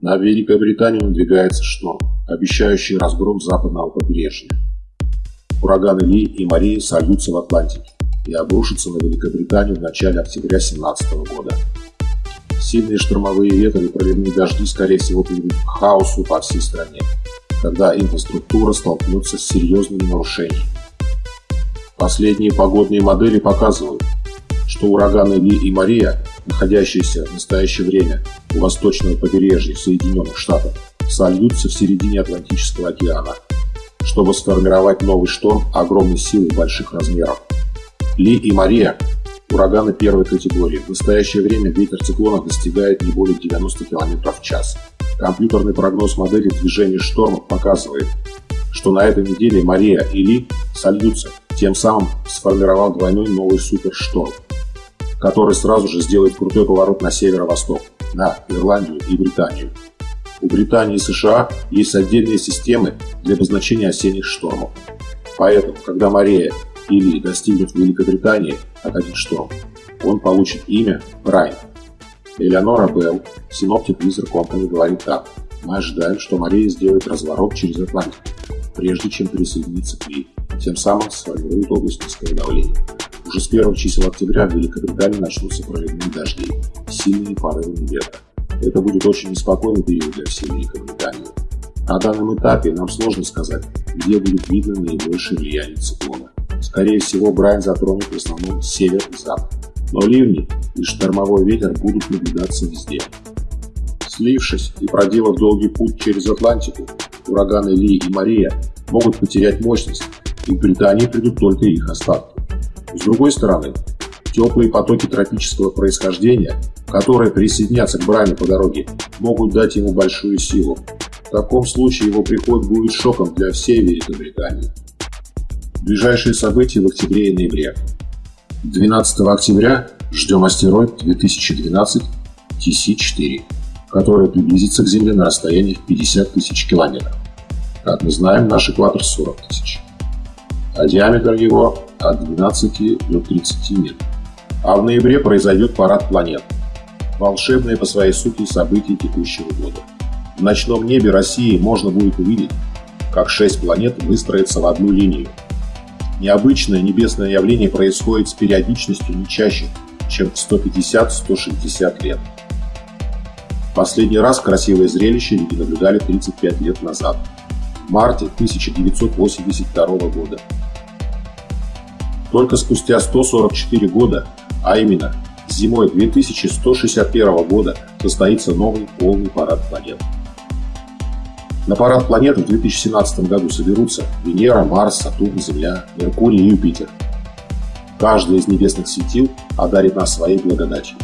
На Великобританию надвигается шторм, обещающий разгром западного побережья. Ураганы Ли и Мария сольются в Атлантике и обрушатся на Великобританию в начале октября 2017 года. Сильные штормовые ветры и проливные дожди, скорее всего, приведут к хаосу по всей стране, когда инфраструктура столкнется с серьезными нарушениями. Последние погодные модели показывают, что ураганы Ли и Мария, находящиеся в настоящее время у восточного побережья Соединенных Штатов, сольются в середине Атлантического океана, чтобы сформировать новый шторм огромной силы больших размеров. Ли и Мария – ураганы первой категории. В настоящее время ветер циклона достигает не более 90 км в час. Компьютерный прогноз модели движения штормов показывает, что на этой неделе Мария и Ли сольются, тем самым сформировав двойной новый супершторм который сразу же сделает крутой поворот на северо-восток, на Ирландию и Британию. У Британии и США есть отдельные системы для обозначения осенних штормов. Поэтому, когда Мария или достигнет Великобритании от один шторм, он получит имя Брайан. Элеонора Белл, синоптик Визер Компани, говорит так. Мы ожидаем, что Мария сделает разворот через Атлантику, прежде чем присоединиться к ней, тем самым сформирует область низкого давления. Уже с первых чисел октября в Великобритании начнутся проливные дожди, сильные порывы ветра. Это будет очень неспокойный период для всей Великобритании. На данном этапе нам сложно сказать, где будет видно наибольшее влияние циклона. Скорее всего, Брайан затронет в основном север и запад. Но ливни и штормовой ветер будут наблюдаться везде. Слившись и проделав долгий путь через Атлантику, ураганы Ли и Мария могут потерять мощность, и в Британии придут только их остатки. С другой стороны, теплые потоки тропического происхождения, которые присоединятся к Брайну по дороге, могут дать ему большую силу. В таком случае его приход будет шоком для всей Великобритании. Ближайшие события в октябре и ноябре. 12 октября ждем астероид 2012 TC-4, который приблизится к Земле на расстоянии в 50 тысяч километров. Как мы знаем, наш экватор 40 тысяч. А диаметр его от 12 до 30 метров. А в ноябре произойдет парад планет. Волшебное по своей сути событие текущего года. В ночном небе России можно будет увидеть, как шесть планет выстроятся в одну линию. Необычное небесное явление происходит с периодичностью не чаще, чем 150-160 лет. Последний раз красивое зрелище люди наблюдали 35 лет назад, в марте 1982 года. Только спустя 144 года, а именно зимой 2161 года, состоится новый полный парад планет. На парад планет в 2017 году соберутся Венера, Марс, Сатурн, Земля, Меркурий и Юпитер. Каждый из небесных светил одарит нас своей благодатью.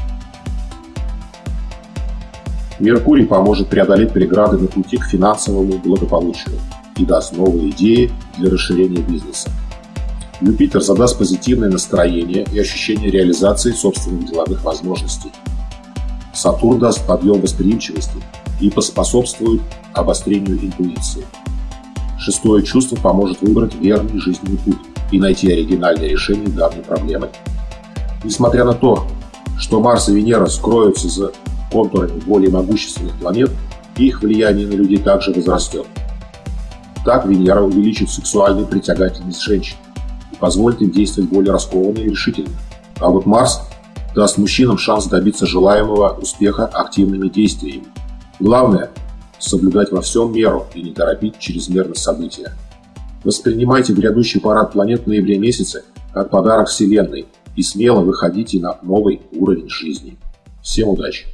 Меркурий поможет преодолеть преграды на пути к финансовому благополучию и даст новые идеи для расширения бизнеса. Юпитер задаст позитивное настроение и ощущение реализации собственных деловых возможностей. Сатурн даст подъем восприимчивости и поспособствует обострению интуиции. Шестое чувство поможет выбрать верный жизненный путь и найти оригинальное решение данной проблемы. Несмотря на то, что Марс и Венера скроются за контурами более могущественных планет, их влияние на людей также возрастет. Так Венера увеличит сексуальную притягательность женщин, позволит им действовать более раскованно и решительно. А вот Марс даст мужчинам шанс добиться желаемого успеха активными действиями. Главное – соблюдать во всем меру и не торопить чрезмерно события. Воспринимайте грядущий парад планет в ноябре месяце как подарок Вселенной и смело выходите на новый уровень жизни. Всем удачи!